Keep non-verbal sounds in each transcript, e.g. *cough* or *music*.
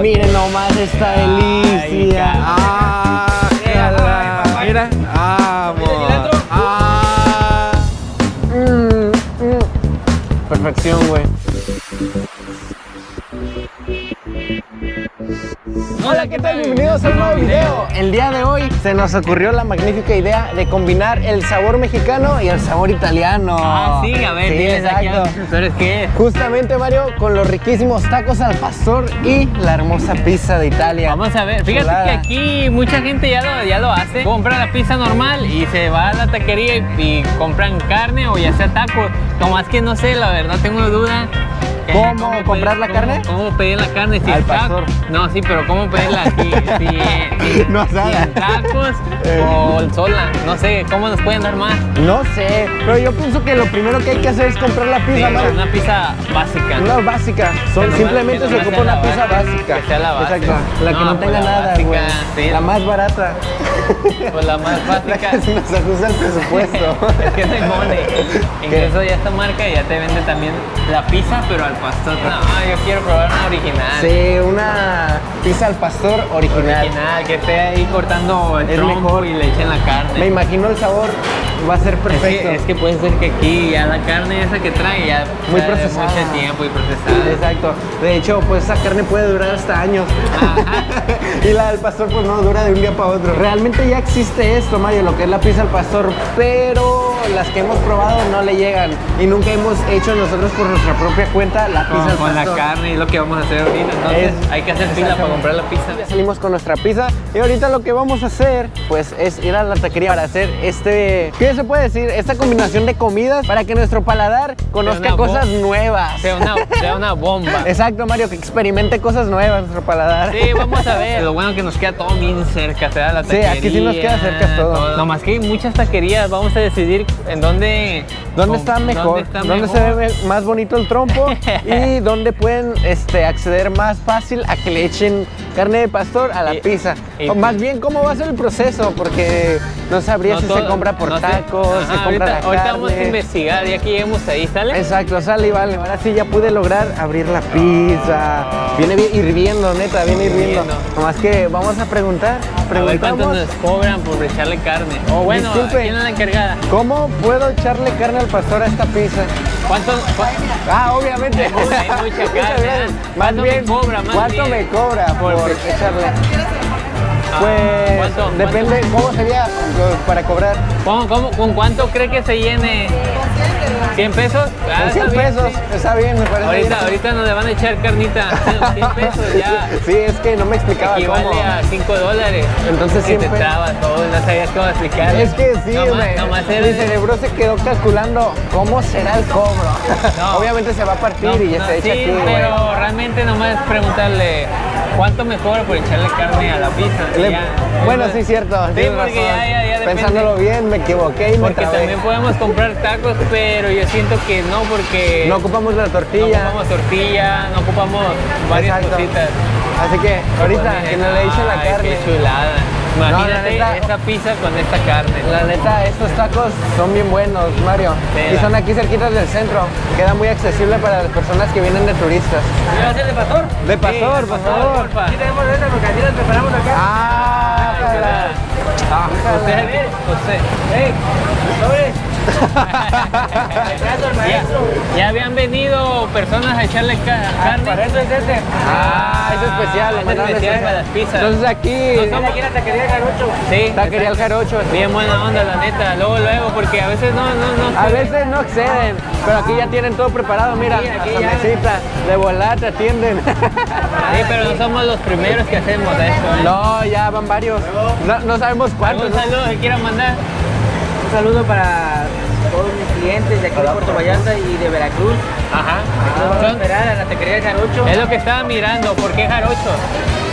Miren nomás esta delicia. Hola, ¿qué tal? Bienvenidos a un nuevo video. El día de hoy se nos ocurrió la magnífica idea de combinar el sabor mexicano y el sabor italiano. Ah, sí, a ver, Sí, diles aquí a exacto. los qué. Justamente, Mario, con los riquísimos tacos al pastor y la hermosa pizza de Italia. Vamos a ver, fíjate Chulada. que aquí mucha gente ya lo, ya lo hace. Compra la pizza normal y se va a la taquería y, y compran carne o ya sea tacos. Como es que no sé, la verdad tengo duda. ¿Cómo comprar la cómo- carne? ¿Cómo pedir la carne? Si Al pastor. No, sí, pero ¿cómo pedirla *laughs* aquí? Si, si- No si en tacos Eh. o sola. No sé, ¿cómo nos pueden dar más? No sé, pero yo pienso que lo primero que hay que hacer es comprar la Sí, pizza, Mario. una pizza básica. Una básica. Son- simplemente se ocupa una pizza base, básica. que sea la base. Exacto. La que No, no, pues tenga la nada, básica, güey. sí. La más barata. Pues la más *laughs* básica. La que se nos ajusta el presupuesto. *laughs* es que no hay money. Incluso ya esta marca ya te vende también la pizza, pero al pastor. No, yo quiero probar una original. Sí, una pizza al pastor original. Original, que esté ahí cortando el Es mejor. y le echen la carne. Me imagino el sabor va a ser Es perfecto. que, es que puede ser que aquí ya la carne esa que trae ya Muy procesada. mucho tiempo y procesada. Exacto. De hecho, pues esa carne puede durar hasta años. *laughs* Y la del pastor, pues no dura de un día para otro. Realmente ya existe esto, Mario, lo que es la pizza al pastor, pero las que hemos probado no le llegan. Y nunca hemos hecho nosotros por nuestra propia cuenta la pizza Con, la carne es lo que vamos a hacer ahorita. Entonces Es- hay que hacer fila para comprar la pizza. Ya salimos con nuestra pizza y ahorita lo que vamos a hacer pues es ir a la taquería para hacer este, ¿qué se puede decir? Esta combinación de comidas para que nuestro paladar conozca cosas nuevas. Sea una, *laughs* sea una bomba. Exacto, Mario, que experimente cosas nuevas nuestro paladar. Sí, vamos a ver. *laughs* Lo bueno que nos queda todo bien cerca, se da la Sí, taquería. aquí sí nos queda cerca todo. Nomás que hay muchas taquerías, vamos a decidir en dónde... ¿Dónde está mejor? está ¿Dónde, mejor? se ve más bonito el trompo? *laughs* y dónde pueden este, acceder más fácil a que le echen carne de pastor a la Y- pizza. y- o más bien, ¿cómo va a ser el proceso? Porque no sabría No si se compra por no tacos, Ajá, se compra ahorita, la ahorita carne. vamos a investigar, ya que lleguemos ahí, ¿sale? Exacto, sale y vale. Ahora sí ya pude lograr abrir la pizza. Viene bien hirviendo, neta, viene hirviendo. Nomás que vamos a preguntar. A ver cuánto Preguntamos. nos cobran por echarle carne. O bueno, Disculpe. ¿quién es la encargada? ¿Cómo puedo echarle carne al pastor a esta pizza? ¿Cuánto? Ah, obviamente. Hay mucha- hay *laughs* mucha Muchas carne, gracias. ¿eh? Más ¿Cuánto me bien, cobra, más ¿cuánto bien? me cobra por, Por- echarle? Pues ¿cuánto? depende cómo sería para cobrar. ¿Cómo- cómo- ¿Con cuánto cree que se llene? ¿100 pesos? Ah, Con 100 está bien, pesos, sí. está bien, me parece Ahorita, bien. ahorita nos le van a echar carnita. *laughs* 100 pesos ya. Sí, es que no me explicaba Equivale cómo. a 5 dólares. Entonces, que te 100 pesos. trabas todo, no sabías cómo explicarlo. Es que sí, nomás, me- nomás mi cerebro se quedó calculando cómo será el cobro. No. Obviamente se va a partir No, y ya no, se echa sí, aquí. pero realmente nomás preguntarle cuánto me por echarle carne a la pizza. Le- Ya. bueno, sí, cierto. Sí, tienes porque razón. ya, ya, ya depende. Pensándolo bien, me equivoqué y me Porque trabé. también podemos comprar tacos, pero yo siento que no, porque No ocupamos la no tortilla. ocupamos tortilla, no ocupamos varias Exacto. cositas. Así que ahorita que no le echen la carne. Qué chulada. No, la Imagínate neta- esa pizza con esta carne. La neta, estos tacos son bien buenos, Mario. Y la- son aquí cerquitas del centro. Queda muy accesible para las personas que vienen de turistas. ¿Va a ser de pastor? De pastor, Sí, por favor. Sí tenemos esas porque así las preparamos acá. Ah, chulada. Ah, Usted, usted. ¡Ey! ¡Sobres! Abrazo al Ya, maestro. ya habían venido personas a echarle ca- carne. Para eso es este. Ah, es especial, lo es especial para las pizzas. Entonces aquí, somos- Aquí en la taquería Jarocho. Sí, taquería el jarocho. Bien buena onda, la neta. Luego, luego, porque a veces no, no, no. A veces no exceden, pero aquí ya tienen todo preparado. Mira, aquí la ya. mesita de volar te atienden. Sí, pero no somos los primeros que hacemos esto. ¿eh? No, ya van varios. No, no sabemos cuántos. ¿Algún saludo que quieran mandar? Un saludo para todos mis clientes de aquí de Puerto Vallarta y de Veracruz. Ajá. Son- a la taquería Jarocho, es lo que estaba mirando. ¿Por qué jarochos?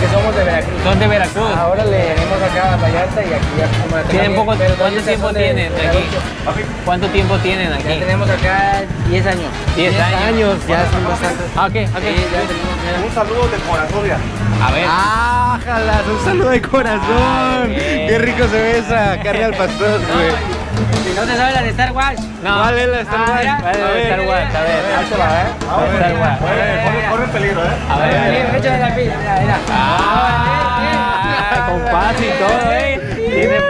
que somos de Veracruz. Son de Veracruz. Ahora le Venimos acá a Vallarta y aquí ya como la ¿Tienen poco, ¿Cuánto tiempo son de tienen de aquí? Jarocho. ¿Cuánto tiempo tienen Ya aquí? tenemos acá 10 años. 10 años. años, ya son bastantes. Ah, ok, ok. Sí, ya tenemos. Un saludo de Corazolia. A ver. ¡Ah, jalas! Un saludo de corazón. bien. Qué rico se ve esa carne al pastor, güey. Si no se sabe la de Star Wars, No. ¿Cuál es la Star Ah, Wars? mira. ¿Cuál es la de Star Wars? A ver. Ahí te va, ¿eh? Star Wars. Corre, corre peligro, ¿eh? A ver, a ver. Échale la pizza, mira, mira. Ah, con paz y todo, ¿eh? Tiene eh.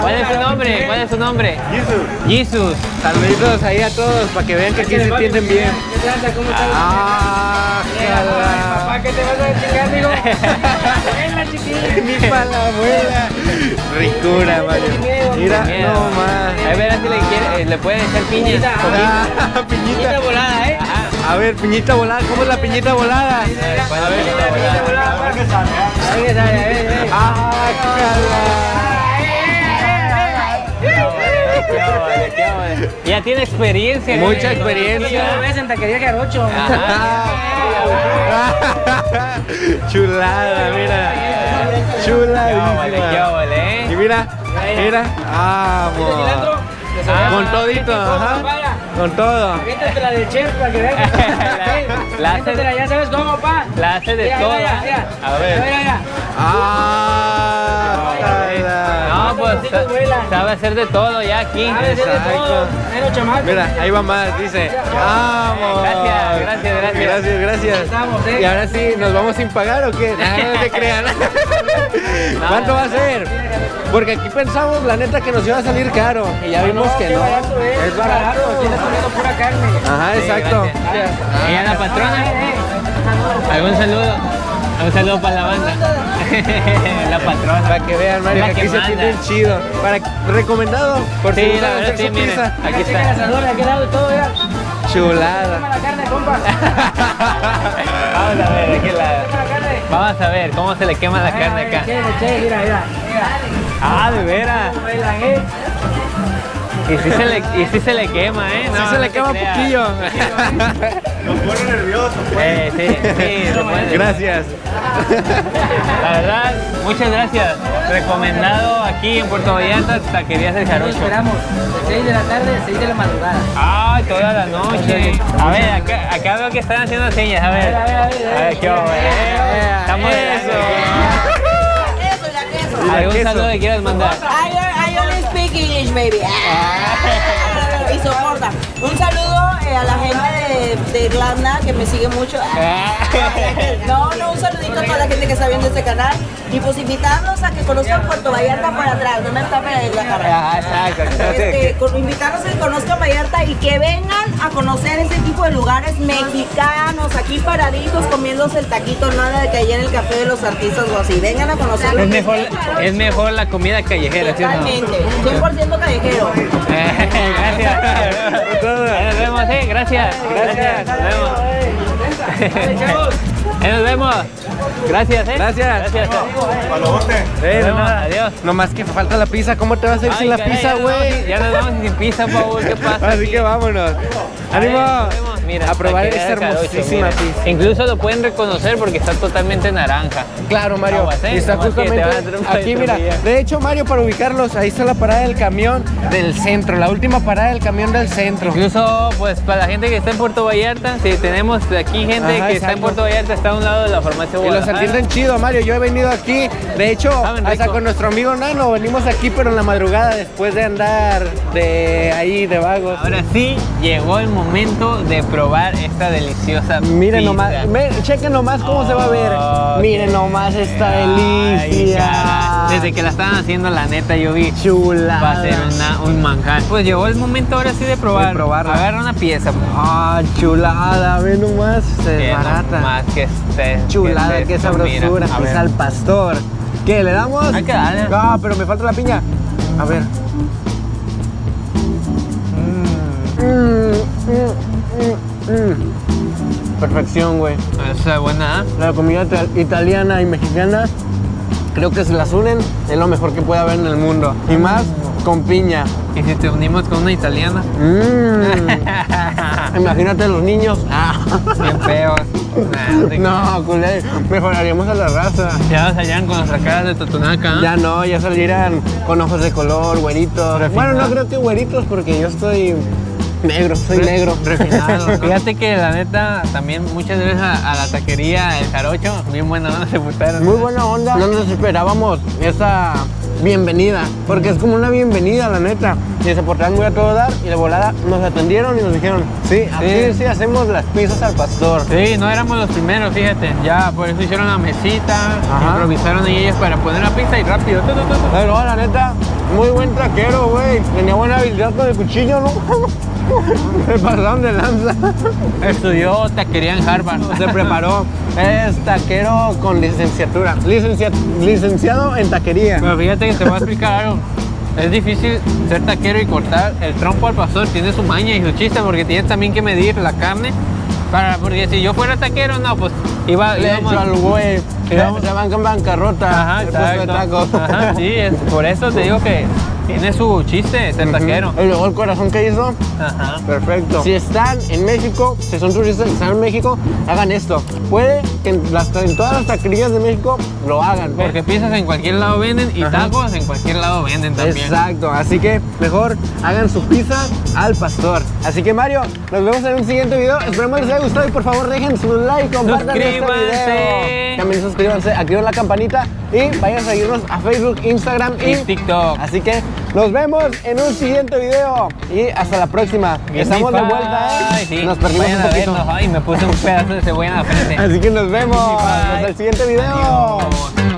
¿Cuál es su nombre? ¿Cuál es su nombre? Jesus. Saluditos ahí a todos para que vean que aquí se entienden bien. ¿Qué? ¿Cómo estás? Ah. Papá, ¿qué te vas a chingar, amigo? *laughs* Venga, chiquillo. Ni para la abuela. Ricura, Mario. Mira, no más. A ver si le, quiere, eh, le pueden echar piña. Ah, Piñita piñita. volada, ¿eh? A ver, piñita volada. ¿Cómo es la piñita volada? A ver, ¿cuál es la piñita volada? ahí, ahí, ahí. Ah, vale, qué vale. Ya tiene experiencia. Mucha eh, experiencia. Yo ves en taquería. *laughs* Chulada, mira. Qué vale, qué Chuladísima. vale, Y ¿eh? mira, mira. Vamos. Ah, Con todito, ajá. Con todo. La del chef para que veas. *laughs* La- ya sabes cómo, pa. La hace de todo. A ver. Mira, mira. Ah. No, pues sabe hacer de todo ya aquí. Sabe hacer de Exacto. todo. Menos chamaco. Mira, ahí va más, dice. Vamos. Gracias, gracias, gracias. Gracias, gracias. Estamos, ¿eh? Y ahora sí, ¿nos vamos sin pagar o qué? No, no se crean. *laughs* ¿Cuánto va a ser? Porque aquí pensamos, la neta, que nos iba a salir caro. Y ya vimos que no. barato, eh. Es barato. Tienes comiendo pura carne. Ajá, exacto. ¿Y a la patrona? ¿Algún saludo? Un saludo para la banda. *laughs* la patrona. Para que vean, Mario, La que que aquí se atienden chido. Para, recomendado, por si Sí, gustan la hacer sí, su miren. pizza. Aquí Checa el está. asador aquel lado y todo. Toma Chulada. la carne, compa. *laughs* Vamos a ver, de qué lado. Toma la. Vamos a ver cómo se le quema la carne acá. Che, che, mira. Mira. Ah, de veras. Eh. Y sí se le, y sí se le quema, ¿eh? Sí No, se no le quema creas. poquillo. Eh, sí, sí, se puede. Gracias. La verdad, muchas gracias. Recomendado aquí en Puerto Vallarta, Taquerías del Nos Jarocho. esperamos de 6 de la tarde a 6 de la madrugada. Ah, toda la noche. A ver, acá, acá veo que están haciendo señas. A ver. A ver, a ver, a ver. Qué bueno. Estamos Eso. La queso. ¿Algún saludo que quieras mandar? Speak English, baby. Ah. y soporta. Un saludo eh, a la gente de, de Irlanda que me sigue mucho. No, no, un saludito a toda la gente que está viendo este canal. Y pues invitarlos a que conozcan Puerto Vallarta por atrás. No me tapen la cara. Ah, exacto. Este, con- invitarlos a que conozcan Vallarta y que vengan a conocer ese tipo de lugares mexicanos, aquí paraditos comiéndose el taquito, nada de que allá en el café de los artistas o así. Vengan a conocerlo. Es mejor, es mejor la comida callejera, ¿sí o no? Totalmente, 100% callejero. *laughs* Gracias. Nos vemos, eh. Gracias. Gracias. Nos vemos. *laughs* Nos vemos. Gracias, eh. Gracias. Gracias. Eh, nada. Adiós. Nomás que falta la pizza. ¿Cómo te vas a ir Ay, sin la caray, pizza, güey? Ya nos vamos sin pizza, Paul. ¿Qué *laughs* pasa? Así aquí? que vámonos. ¡Ánimo! Mira, a probar esta hermosísima pizza. Incluso lo pueden reconocer porque está totalmente naranja. Claro, Mario. ¿eh? Y está justamente aquí, mira. De hecho, Mario, para ubicarlos, ahí está la parada del camión del centro. La última parada del camión del centro. Incluso, pues, para la gente que está en Puerto Vallarta, si tenemos aquí gente Ajá, que está en. Puerto Vallarta, está a un lado de la farmacia Y los atienden chido, Mario. Yo he venido aquí. De hecho, Saben hasta con nuestro amigo Nano venimos aquí, pero en la madrugada después de andar de ahí de vagos. Ahora sí, llegó el momento de probar esta deliciosa Miren pizza. nomás, ve- chequen nomás cómo se va a ver. Oh, Miren nomás esta delicia. Desde que la estaban haciendo, la neta, yo vi. Chula. Va a ser una- un manjar. Pues llegó el momento ahora sí de probar. De probarla. Agarra una pieza. Ah, chulada, ve nomás, se Que no desbarata. Más que este. Chulada, que qué sabrosura. Pizza al pastor. ¿Qué, le damos? Hay que darle. Ah, pero me falta la piña. A ver. Mm, mm, mm, mm. Perfección, güey. Esa es buena, ¿eh? La comida ita- italiana y mexicana, creo que se las unen, es lo mejor que puede haber en el mundo. Y más con piña. Y si te unimos con una italiana. Mm. *laughs* Imagínate los niños. Ah. Bien feos. Nah, te- No, culé, mejoraríamos a la raza. Ya salían con nuestras caras de totonaca. ¿eh? Ya no, ya salieran con ojos de color, güeritos. Bueno, no creo que güeritos porque yo estoy negro, soy Re- negro. Refinado. *laughs* Fíjate que la neta, también muchas veces a, a la taquería El Jarocho, bien buena onda se putaron. Muy buena onda. No nos esperábamos esa bienvenida, porque es como una bienvenida, la neta. Y se portaron muy a todo dar y de volada nos atendieron y nos dijeron, sí, aquí sí, Sí. hacemos las pizzas al pastor. Sí, no éramos los primeros, fíjate. Ya, por eso hicieron la mesita, Ajá. improvisaron ahí ellos para poner la pizza y rápido. Pero la neta, muy buen traquero, güey. Tenía buena habilidad con el cuchillo, ¿no? *laughs* Se pasaron de lanza. Estudió taquería en Harvard. Se preparó. Es taquero con licenciatura. Licencia- licenciado en taquería. Pero fíjate que te voy a explicar algo. Es difícil ser taquero y cortar el trompo al pastor. Tiene su maña y su chiste porque tienes también que medir la carne. Para, porque si yo fuera taquero, no, pues iba, Le íbamos- hecho al güey. íbamos- Se van con bancarrota. Ajá, exacto. tacos. Ajá, sí, es- por eso te digo que tiene su chiste ser taquero. Y luego el corazón que hizo. Ajá. Perfecto. Si están en México, si son turistas que están en México, hagan esto. Puede que en, las- en todas las taquerías de México lo hagan. Porque pizzas en cualquier lado venden y Ajá. tacos en cualquier lado venden también. Exacto, así que mejor hagan su pizza al pastor. Así que Mario, nos vemos en un siguiente video. Esperemos les haya gustado y por favor dejen su like, compartan este video. Suscríbanse. También suscríbanse, activen la campanita y vayan a seguirnos a Facebook, Instagram y, Y TikTok. Así que nos vemos en un siguiente video y hasta la próxima. Estamos de vuelta, ¿eh? Sí. Nos perdimos Vayan un poquito. vernos. Ay, me puse un pedazo de cebolla en la frente. Así que nos vemos hasta el siguiente video. Adiós.